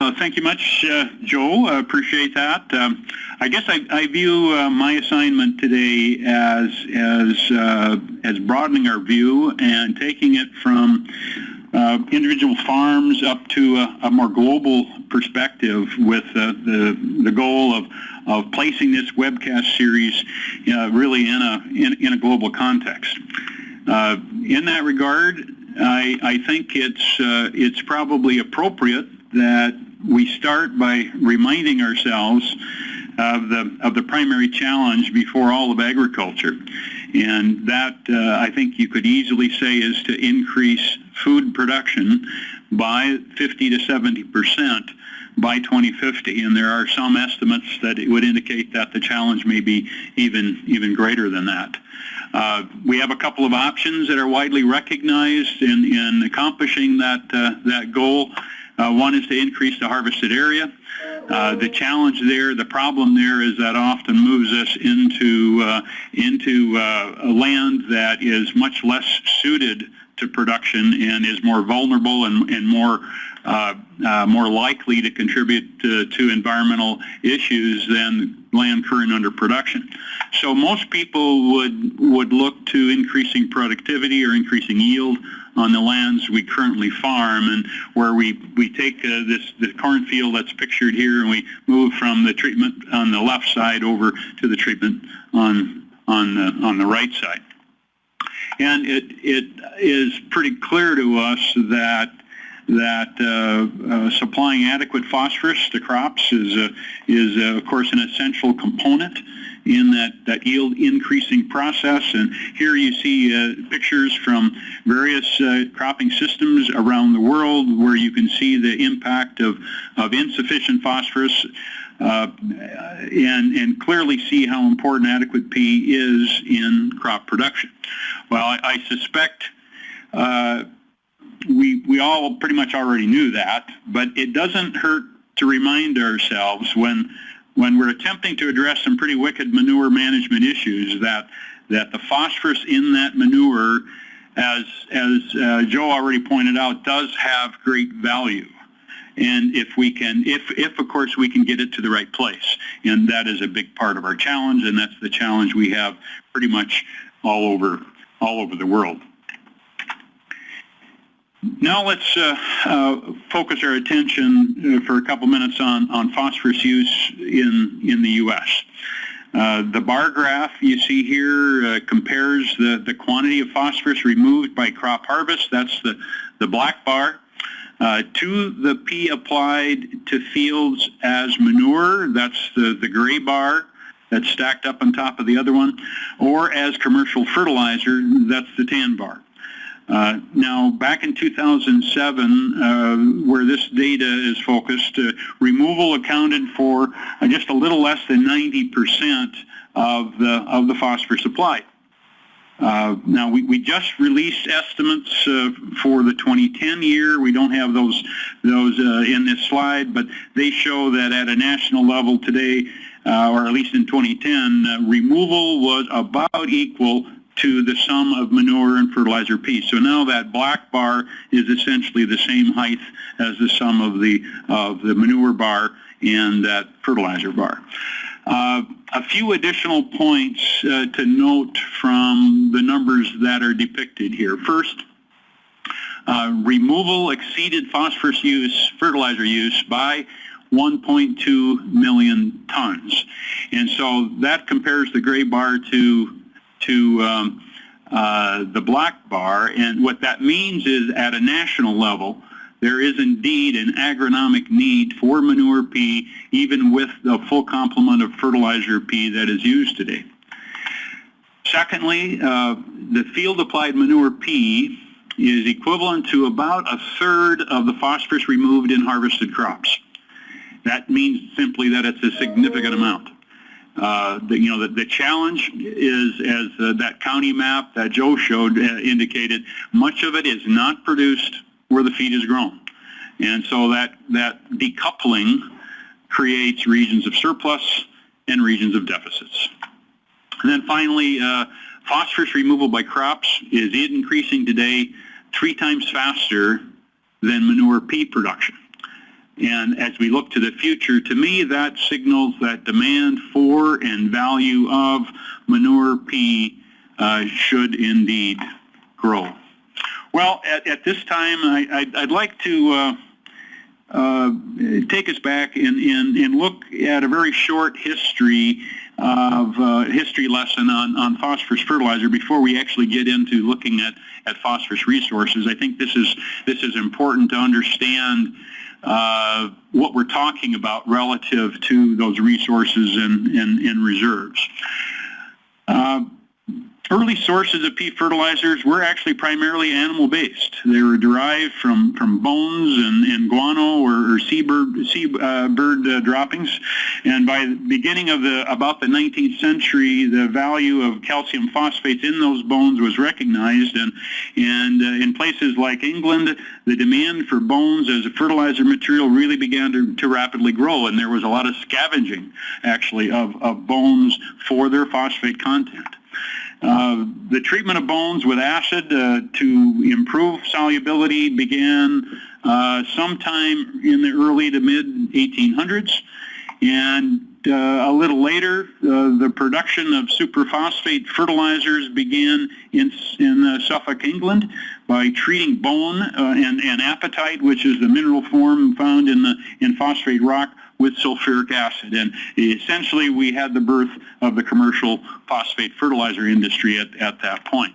Uh, thank you much, uh, Joe. I appreciate that. Um, I guess I, I view uh, my assignment today as as uh, as broadening our view and taking it from uh, individual farms up to a, a more global perspective with uh, the the goal of of placing this webcast series really in a in, in, a global context. in that regard, I, I think it's it's probably appropriate that we start by reminding ourselves of the of the primary challenge before all of agriculture, and that uh, I think you could easily say is to increase food production by 50 to 70 percent by 2050, and there are some estimates that it would indicate that the challenge may be even even greater than that. Uh, we have a couple of options that are widely recognized in, in accomplishing that uh, that goal. Uh, one is to increase the harvested area. Uh, the challenge there, the problem there is that often moves us into uh, into uh, a land that is much less suited to production and is more vulnerable and, and more more likely to contribute to, to, environmental issues than land current under production. So most people would would look to increasing productivity or increasing yield on the lands we currently farm and where we, we take uh, this the cornfield that's pictured here and we move from the treatment on the left side over to the treatment on, on, the, on the right side. And it, it is pretty clear to us that that uh, uh, supplying adequate phosphorus to crops is, uh, is uh, of course, an essential component in that, that yield increasing process. And here you see uh, pictures from various uh, cropping systems around the world where you can see the impact of, of insufficient phosphorus uh, and, and clearly see how important adequate P is in crop production. Well, I, I suspect we, we all pretty much already knew that, but it doesn't hurt to remind ourselves when when we're attempting to address some pretty wicked manure management issues that that the phosphorus in that manure, as as uh, Joe already pointed out, does have great value. And if we can, if, if of course we can get it to the right place, and that is a big part of our challenge, and that's the challenge we have pretty much all over, all over the world. Now let's uh, uh, focus our attention uh, for a couple minutes on, on phosphorus use in, in the U.S. Uh, the bar graph you see here uh, compares the, the quantity of phosphorus removed by crop harvest, that's the, the black bar, uh, to the P applied to fields as manure, that's the, the gray bar that's stacked up on top of the other one, or as commercial fertilizer, that's the tan bar. Uh, now, back in 2007, uh, where this data is focused, uh, removal accounted for uh, just a little less than 90% of the, of the phosphorus supply. Uh, now, we, we just released estimates uh, for the 2010 year. We don't have those, those in this slide, but they show that at a national level today, or at least in 2010, removal was about equal to the sum of manure and fertilizer P. So now that black bar is essentially the same height as the sum of the, of the manure bar and that fertilizer bar. Uh, a few additional points uh, to note from the numbers that are depicted here. First, uh, removal exceeded phosphorus use, fertilizer use by 1.2 million tons. And so that compares the gray bar to to um, uh, the black bar. And what that means is at a national level, there is indeed an agronomic need for manure P, even with the full complement of fertilizer P that is used today. Secondly, uh, the field-applied manure P is equivalent to about a third of the phosphorus removed in harvested crops. That means simply that it's a significant amount. Uh, the, you know, the, the challenge is, as uh, that county map that Joe showed uh, indicated, much of it is not produced where the feed is grown. And so that, that decoupling creates regions of surplus and regions of deficits. And then finally, uh, phosphorus removal by crops is increasing today three times faster than manure P production. And as we look to the future, to me, that signals that demand for and value of manure P uh, should indeed grow. Well, at, at this time, I, would like to uh, uh, take us back and, and, and, look at a very short history of uh, history lesson on, on phosphorus fertilizer before we actually get into looking at, at phosphorus resources. I think this is, this is important to understand uh, what we're talking about relative to those resources and, and, and reserves. Early sources of P fertilizers were actually primarily animal-based. They were derived from, from bones and, and guano or, or seabird, seabird uh, droppings. And by the beginning of the about the 19th century, the value of calcium phosphates in those bones was recognized. And, and uh, in places like England, the demand for bones as a fertilizer material really began to, to rapidly grow. And there was a lot of scavenging, actually, of, of bones for their phosphate content. Uh, the treatment of bones with acid uh, to improve solubility began uh, sometime in the early to mid 1800s. And uh, a little later, uh, the production of superphosphate fertilizers began in, in Suffolk, England by treating bone and, and apatite, which is the mineral form found in, the, in phosphate rock, with sulfuric acid. And essentially, we had the birth of the commercial phosphate fertilizer industry at, at that point.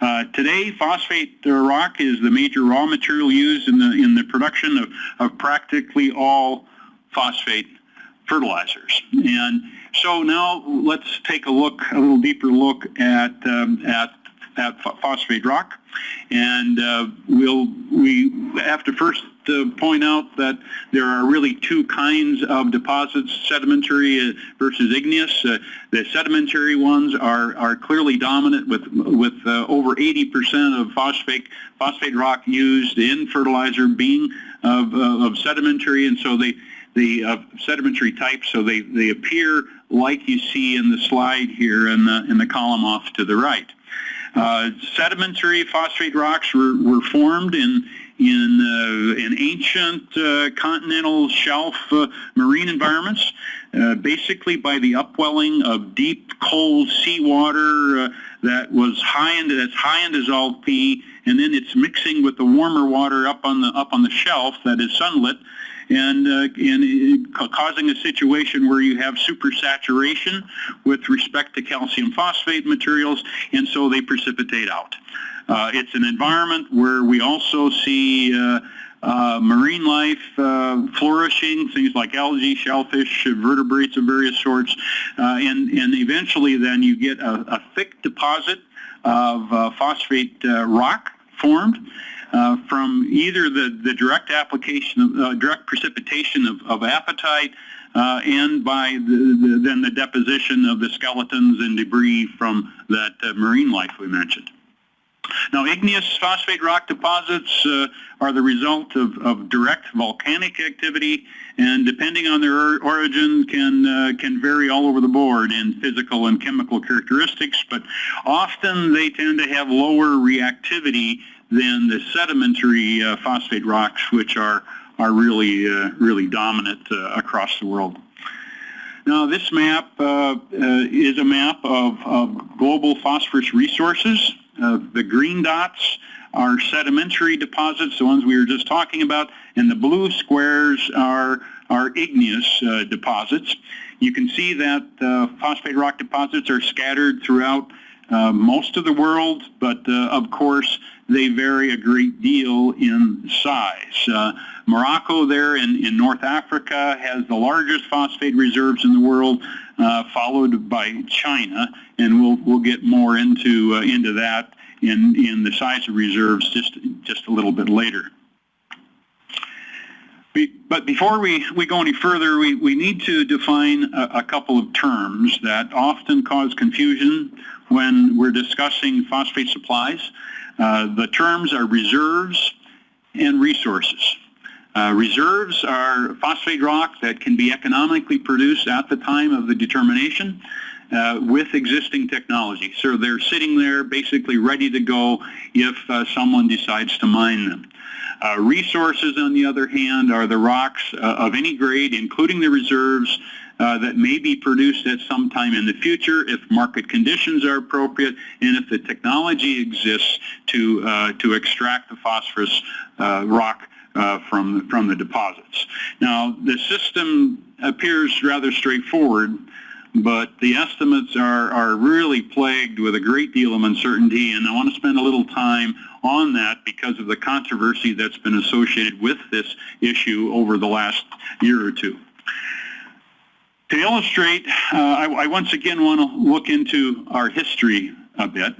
Uh, today, phosphate rock is the major raw material used in the, in the production of, of practically all phosphate fertilizers. And so now let's take a look, a little deeper look at, um, at, at phosphate rock. And uh, we'll, we have to first to point out that there are really two kinds of deposits, sedimentary uh, versus igneous. Uh, the sedimentary ones are, are clearly dominant with, with uh, over 80% of phosphate, phosphate rock used in fertilizer being of, uh, of sedimentary, and so they, the uh, sedimentary type, so they, they appear like you see in the slide here in the, in the column off to the right. Uh, sedimentary phosphate rocks were, were formed in in, uh, in ancient uh, continental shelf uh, marine environments, basically by the upwelling of deep, cold seawater that was high in that's high in dissolved P, and then it's mixing with the warmer water up on the up on the shelf that is sunlit, and, uh, and causing a situation where you have supersaturation with respect to calcium phosphate materials, and so they precipitate out. Uh, it's an environment where we also see uh, uh, marine life uh, flourishing, things like algae, shellfish, vertebrates of various sorts, uh, and, and eventually then you get a, a thick deposit of uh, phosphate rock formed. from either the, the direct application of direct precipitation of, of apatite and by the, the, then the deposition of the skeletons and debris from that marine life we mentioned. Now, igneous phosphate rock deposits uh, are the result of, of, direct volcanic activity, and depending on their origin, can uh, can vary all over the board in physical and chemical characteristics. But often they tend to have lower reactivity than the sedimentary uh, phosphate rocks, which are are really uh, really dominant uh, across the world. Now, this map uh, is a map of, of global phosphorus resources. Uh, the green dots are sedimentary deposits, the ones we were just talking about, and the blue squares are, are igneous uh, deposits. You can see that uh, phosphate rock deposits are scattered throughout uh, most of the world, but uh, of course they vary a great deal in size. Uh, Morocco there in, in North Africa has the largest phosphate reserves in the world, uh, followed by China, and we'll, we'll get more into, uh, into that in, in the size of reserves just, just a little bit later. But before we, we go any further, we, we need to define a, a couple of terms that often cause confusion when we're discussing phosphate supplies. Uh, the terms are reserves and resources. Uh, reserves are phosphate rock that can be economically produced at the time of the determination. uh, with existing technology. So they're sitting there basically ready to go if uh, someone decides to mine them. Uh, resources, on the other hand, are the rocks uh, of any grade, including the reserves, uh, that may be produced at some time in the future if market conditions are appropriate and if the technology exists to, uh, to extract the phosphorus uh, rock uh, from, from the deposits. Now, the system appears rather straightforward, but the estimates are, are really plagued with a great deal of uncertainty, and I want to spend a little time on that because of the controversy that's been associated with this issue over the last year or two. To illustrate, uh, I, I, once again want to look into our history a bit.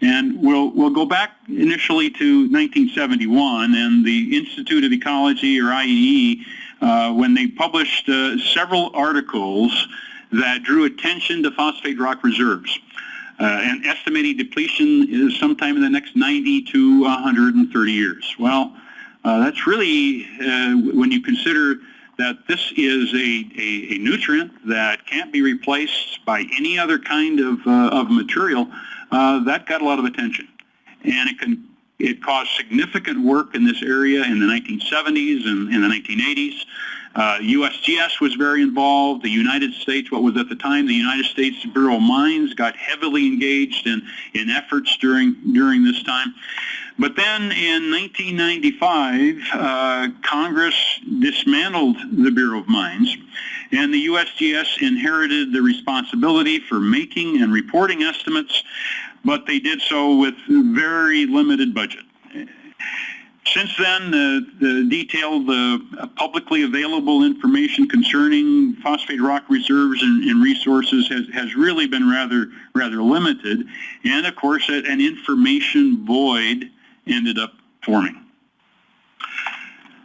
And we'll, we'll go back initially to 1971 and the Institute of Ecology, or IEE, uh, when they published uh, several articles that drew attention to phosphate rock reserves. Uh, and estimating depletion is sometime in the next 90 to 130 years. Well, uh, that's really, uh, when you consider that this is a, a, a, nutrient that can't be replaced by any other kind of, uh, of material, uh, that got a lot of attention. And it can it caused significant work in this area in the 1970s and in the 1980s. Uh, USGS was very involved. The United States, what was at the time the United States Bureau of Mines, got heavily engaged in, in efforts during, during this time. But then in 1995, uh, Congress dismantled the Bureau of Mines, and the USGS inherited the responsibility for making and reporting estimates, but they did so with very limited budget. Since then, the, the detailed uh, publicly available information concerning phosphate rock reserves and, and, resources has, has really been rather rather limited, and of course, an information void ended up forming.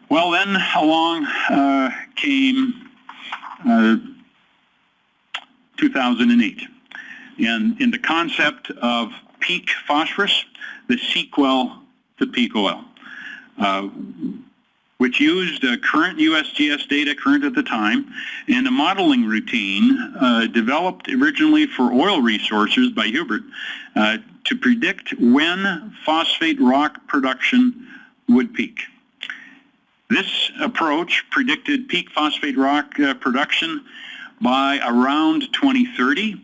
Well, then along uh, came uh, 2008. And in the concept of peak phosphorus, the sequel to peak oil, which used uh, current USGS data, current at the time, and a modeling routine uh, developed originally for oil resources by Hubbert uh, to predict when phosphate rock production would peak. This approach predicted peak phosphate rock uh, production by around 2030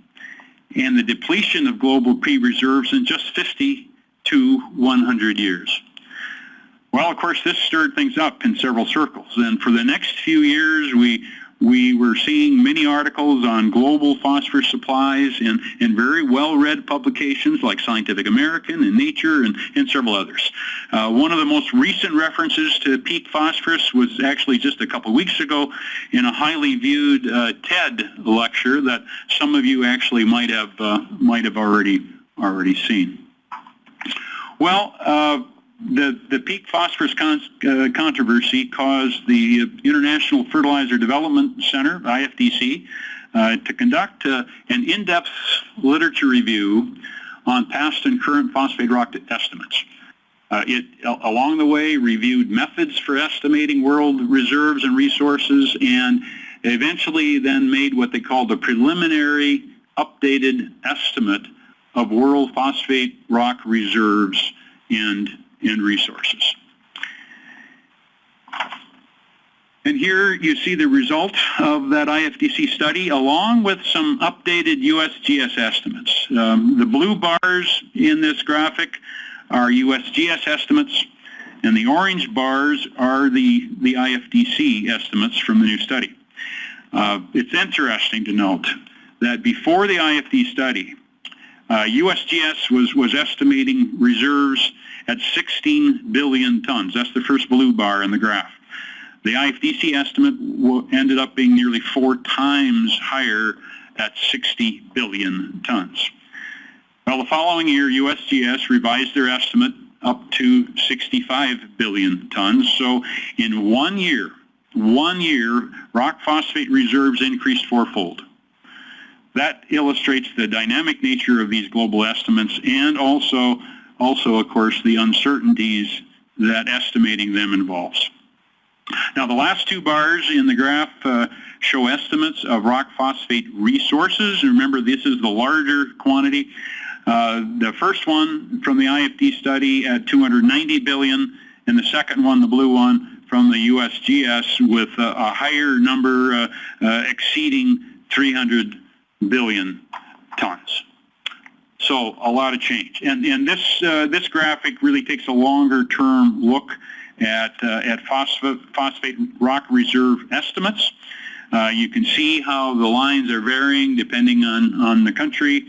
and the depletion of global P-reserves in just 50 to 100 years. Well, of course, this stirred things up in several circles. And for the next few years, we we were seeing many articles on global phosphorus supplies in, in very well-read publications like Scientific American and Nature and, and several others. Uh, one of the most recent references to peak phosphorus was actually just a couple weeks ago in a highly viewed uh, TED lecture that some of you actually might have, uh, might have already, already seen. Well, uh, the, the peak phosphorus con uh, controversy caused the International Fertilizer Development Center, IFDC, uh, to conduct uh, an in-depth literature review on past and current phosphate rock estimates. Uh, it, along the way, reviewed methods for estimating world reserves and resources and eventually then made what they called a preliminary updated estimate of world phosphate rock reserves and and resources. And here you see the result of that IFDC study along with some updated USGS estimates. Um, the blue bars in this graphic are USGS estimates and the orange bars are the, the IFDC estimates from the new study. Uh, it's interesting to note that before the IFD study, uh, USGS was, was estimating reserves at 16 billion tons. That's the first blue bar in the graph. The IFDC estimate ended up being nearly four times higher at 60 billion tons. Well, the following year, USGS revised their estimate up to 65 billion tons. So in one year, one year, rock phosphate reserves increased fourfold. That illustrates the dynamic nature of these global estimates and also also, of course, the uncertainties that estimating them involves. Now, the last two bars in the graph uh, show estimates of rock phosphate resources. Remember, this is the larger quantity. Uh, the first one from the IFD study at 290 billion, and the second one, the blue one, from the USGS with a, a higher number uh, uh, exceeding 300 billion tons. So a lot of change. And, and this, uh, this graphic really takes a longer term look at, uh, at phosphate, phosphate rock reserve estimates. Uh, you can see how the lines are varying depending on, on the country.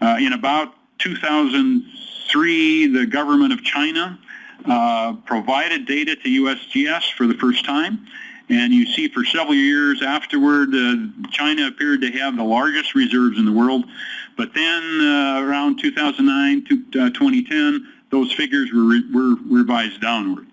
Uh, in about 2003, the government of China uh, provided data to USGS for the first time. And you see for several years afterward, uh, China appeared to have the largest reserves in the world. But then uh, around 2009 to 2010, those figures were, re were revised downward.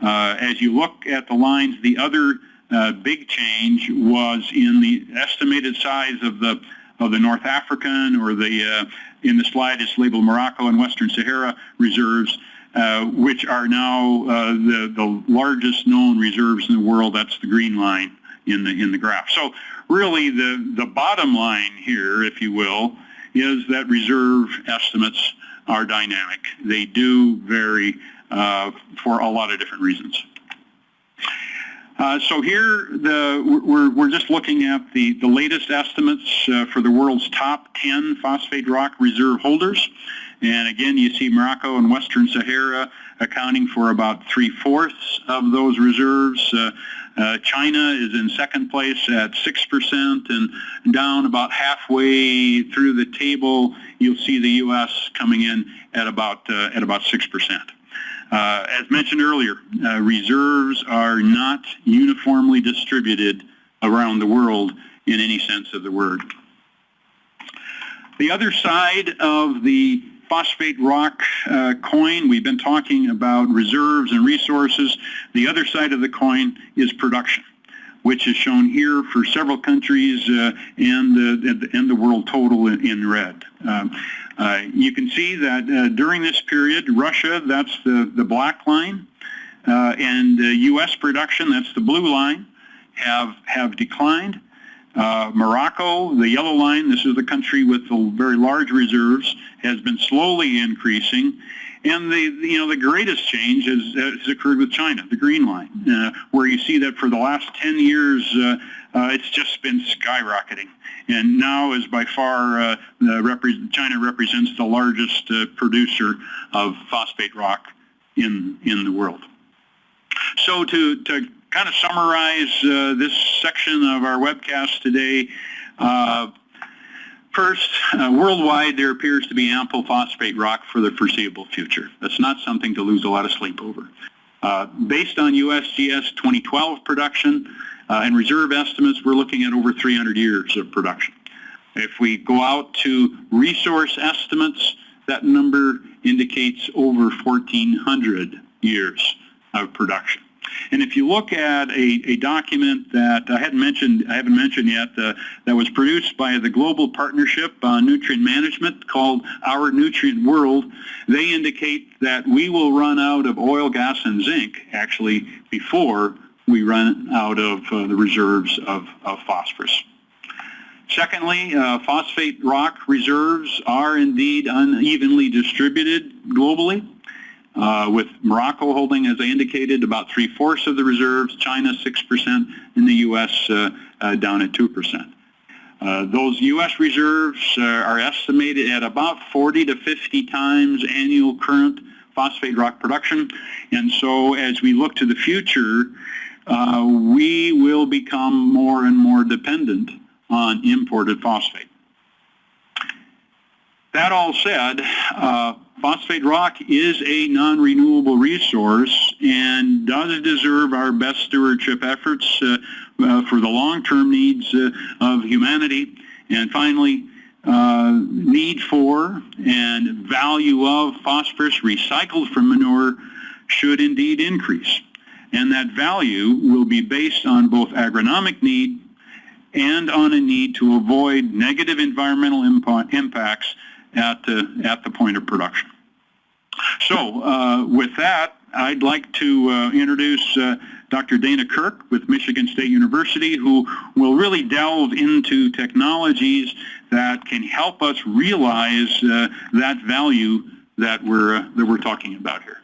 Uh, as you look at the lines, the other uh, big change was in the estimated size of the of the North African or the uh, in the slide it's labeled Morocco and Western Sahara reserves, uh, which are now uh, the the largest known reserves in the world. That's the green line in the in the graph. So really, the the bottom line here, if you will, is that reserve estimates are dynamic. They do vary uh, for a lot of different reasons. Uh, so here, the, we're, we're just looking at the, the latest estimates uh, for the world's top 10 phosphate rock reserve holders. And again, you see Morocco and Western Sahara accounting for about three-fourths of those reserves. Uh, uh, China is in second place at 6% and down about halfway through the table, you'll see the U.S. coming in at about, uh, at about 6%. Uh, as mentioned earlier, uh, reserves are not uniformly distributed around the world in any sense of the word. The other side of the phosphate rock uh, coin, we've been talking about reserves and resources. The other side of the coin is production, which is shown here for several countries uh, and, the, and the world total in, in red. Um, uh, you can see that uh, during this period, Russia, that's the, the black line, uh, and U.S. production, that's the blue line, have, have declined. Uh, Morocco, the yellow line, this is the country with the very large reserves, has been slowly increasing. And the, you know, the greatest change has, has occurred with China, the green line, uh, where you see that for the last 10 years, uh, uh, it's just been skyrocketing. And now is by far, uh, repre China represents the largest uh, producer of phosphate rock in, in the world. So to, to kind of summarize uh, this section of our webcast today, uh, First, uh, worldwide, there appears to be ample phosphate rock for the foreseeable future. That's not something to lose a lot of sleep over. Uh, based on USGS 2012 production uh, and reserve estimates, we're looking at over 300 years of production. If we go out to resource estimates, that number indicates over 1,400 years of production. And if you look at a, a document that I hadn't mentioned, I haven't mentioned yet, uh, that was produced by the Global Partnership on Nutrient Management called Our Nutrient World, they indicate that we will run out of oil, gas, and zinc actually before we run out of uh, the reserves of, of phosphorus. Secondly, uh, phosphate rock reserves are indeed unevenly distributed globally uh, with Morocco holding, as I indicated, about three-fourths of the reserves, China 6%, and the U.S. Uh, uh, down at 2%. Uh, those U.S. reserves uh, are estimated at about 40 to 50 times annual current phosphate rock production. And so as we look to the future, uh, we will become more and more dependent on imported phosphate. That all said, phosphate rock is a non-renewable resource and does deserve our best stewardship efforts uh, uh, for the long-term needs uh, of humanity. And finally, uh, need for and value of phosphorus recycled from manure should indeed increase. And that value will be based on both agronomic need and on a need to avoid negative environmental impacts at the, at the point of production. So uh, with that, I'd like to uh, introduce uh, Dr. Dana Kirk with Michigan State University, who will really delve into technologies that can help us realize that value that we're, that we're talking about here.